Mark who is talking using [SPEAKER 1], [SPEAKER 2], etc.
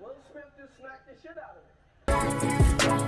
[SPEAKER 1] Will Smith just smacked the shit out of it.